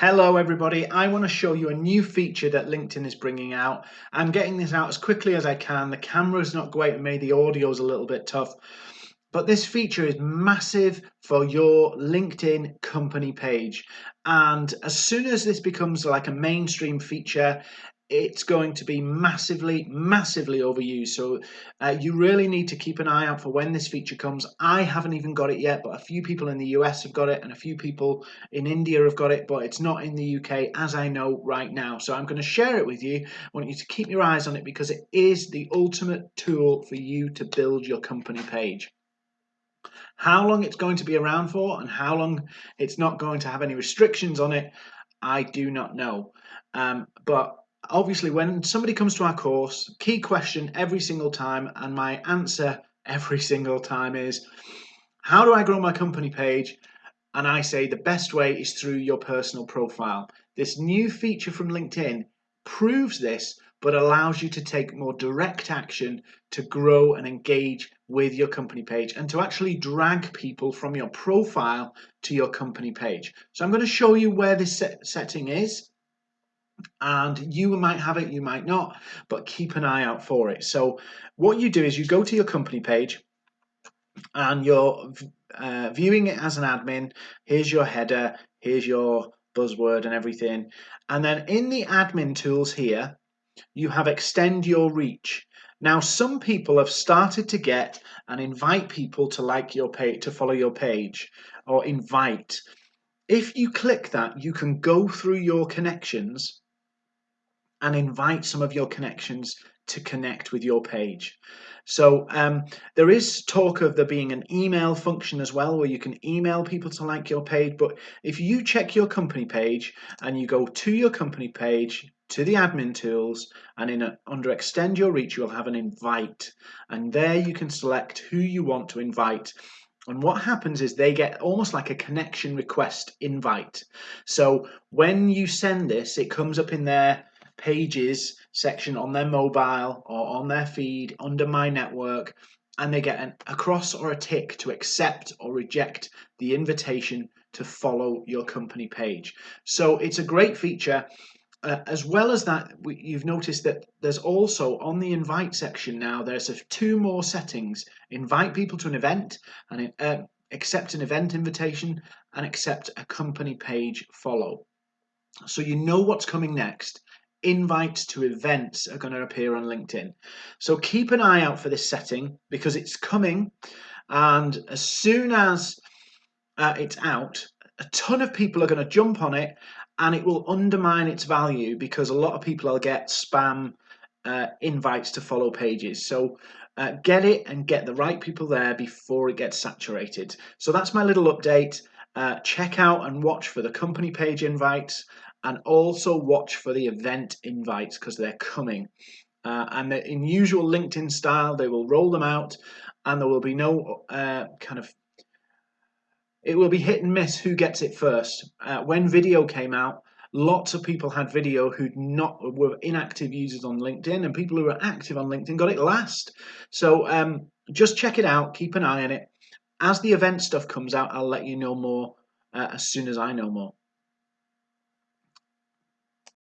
Hello everybody, I want to show you a new feature that LinkedIn is bringing out. I'm getting this out as quickly as I can. The camera is not great for me, the audio is a little bit tough. But this feature is massive for your LinkedIn company page. And as soon as this becomes like a mainstream feature, it's going to be massively, massively overused. So uh, you really need to keep an eye out for when this feature comes. I haven't even got it yet, but a few people in the US have got it and a few people in India have got it, but it's not in the UK as I know right now. So I'm going to share it with you. I want you to keep your eyes on it because it is the ultimate tool for you to build your company page. How long it's going to be around for and how long it's not going to have any restrictions on it, I do not know. Um, but obviously when somebody comes to our course, key question every single time, and my answer every single time is, how do I grow my company page? And I say the best way is through your personal profile. This new feature from LinkedIn proves this, but allows you to take more direct action to grow and engage with your company page and to actually drag people from your profile to your company page. So I'm going to show you where this set setting is and you might have it, you might not, but keep an eye out for it. So what you do is you go to your company page and you're uh, viewing it as an admin. Here's your header, here's your buzzword and everything. And then in the admin tools here, you have extend your reach. Now, some people have started to get and invite people to like your page, to follow your page or invite. If you click that, you can go through your connections and invite some of your connections to connect with your page. So um, there is talk of there being an email function as well where you can email people to like your page. But if you check your company page and you go to your company page, to the admin tools and in a, under extend your reach you'll have an invite and there you can select who you want to invite and what happens is they get almost like a connection request invite so when you send this it comes up in their pages section on their mobile or on their feed under my network and they get an, a cross or a tick to accept or reject the invitation to follow your company page. So it's a great feature. Uh, as well as that, we, you've noticed that there's also on the invite section now, there's two more settings. Invite people to an event and uh, accept an event invitation and accept a company page follow. So you know what's coming next invites to events are going to appear on LinkedIn. So keep an eye out for this setting because it's coming and as soon as uh, it's out, a ton of people are going to jump on it and it will undermine its value because a lot of people will get spam uh, invites to follow pages. So uh, get it and get the right people there before it gets saturated. So that's my little update. Uh, check out and watch for the company page invites and also watch for the event invites because they're coming. Uh, and in usual LinkedIn style, they will roll them out and there will be no uh, kind of, it will be hit and miss who gets it first. Uh, when video came out, lots of people had video who not were inactive users on LinkedIn and people who were active on LinkedIn got it last. So um, just check it out, keep an eye on it. As the event stuff comes out, I'll let you know more uh, as soon as I know more.